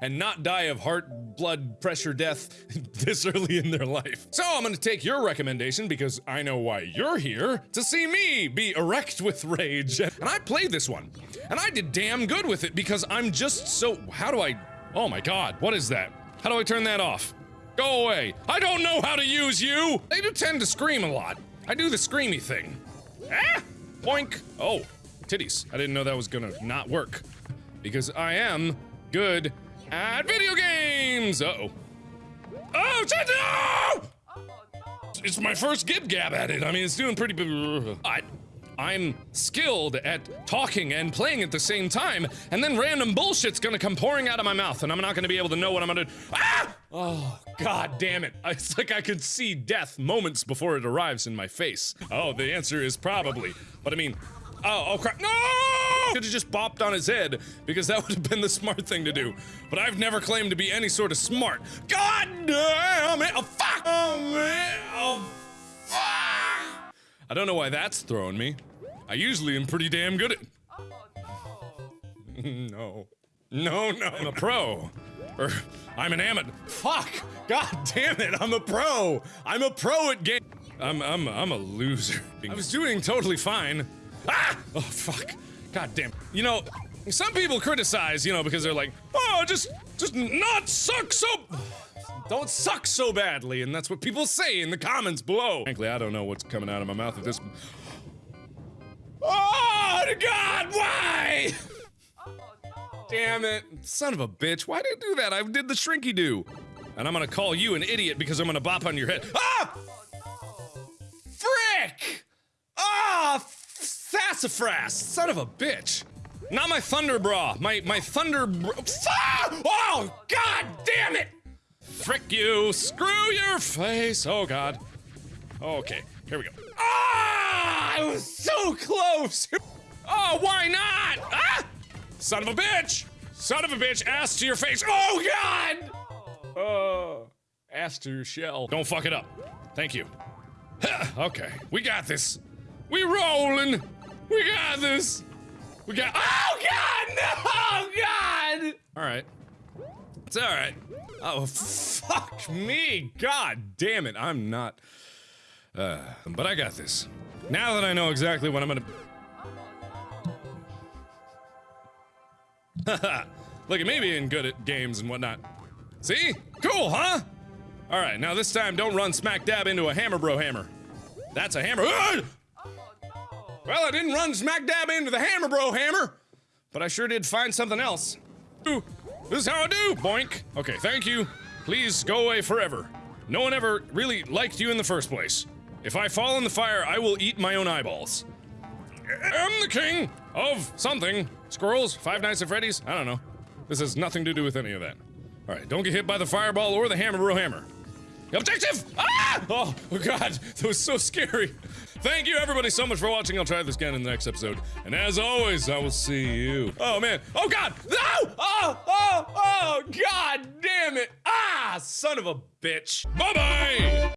and not die of heart, blood pressure death this early in their life. So I'm gonna take your recommendation because I know why you're here to see me be erect with rage. And I played this one, and I did damn good with it because I'm just so. How do I. Oh my god, what is that? How do I turn that off? Go away. I don't know how to use you! They do tend to scream a lot. I do the screamy thing. Ah! Boink! Oh, titties. I didn't know that was gonna not work. Because I am good at video games! Uh oh. Oh, no! It's my first gib gab at it. I mean, it's doing pretty. But I'm skilled at talking and playing at the same time, and then random bullshit's gonna come pouring out of my mouth, and I'm not gonna be able to know what I'm gonna. Ah! Oh, god damn it. It's like I could see death moments before it arrives in my face. Oh, the answer is probably. But I mean, oh, oh crap. No! Could have just bopped on his head, because that would have been the smart thing to do. But I've never claimed to be any sort of smart. God damn it! Oh, fuck! Oh, man! Oh, fuck! I don't know why that's throwing me. I usually am pretty damn good at. no. No, no. No I'm a pro. Or, I'm an amateur. Fuck! God damn it, I'm a pro! I'm a pro at game- I'm- I'm- I'm a loser. I was doing totally fine. Ah! Oh, fuck. God damn. You know, some people criticize, you know, because they're like, oh, just- just not suck so- don't suck so badly, and that's what people say in the comments below. Frankly, I don't know what's coming out of my mouth at this- Oh, God, why? Damn it. Son of a bitch, why did you do that? I did the shrinky do. And I'm gonna call you an idiot because I'm gonna bop on your head. Ah! Sassafras! Son of a bitch! Not my thunder bra. My my thunder bra. Oh god damn it! Frick you! Screw your face! Oh god. Okay, here we go. Ah! I was so close! Oh, why not? Ah! Son of a bitch! Son of a bitch, ass to your face. Oh god! Oh, ass to your shell. Don't fuck it up. Thank you. okay, we got this. We rolling. We got this. We got. Oh God! No! Oh, God! All right. It's all right. Oh fuck me! God damn it! I'm not. Uh, but I got this. Now that I know exactly what I'm gonna. Look at me being good at games and whatnot. See? Cool, huh? Alright, now this time don't run smack dab into a hammer bro hammer. That's a hammer. Well, I didn't run smack dab into the hammer bro hammer, but I sure did find something else. Ooh, this is how I do, boink. Okay, thank you. Please go away forever. No one ever really liked you in the first place. If I fall in the fire, I will eat my own eyeballs. I'm the king of something. Squirrels, Five Nights at Freddy's, I don't know. This has nothing to do with any of that. Alright, don't get hit by the fireball or the hammer bro hammer. Objective! Ah! Oh, oh god, that was so scary. Thank you everybody so much for watching. I'll try this again in the next episode. And as always, I will see you. Oh man. Oh god! No! Oh! Oh! Oh! God damn it! Ah! Son of a bitch. Bye-bye!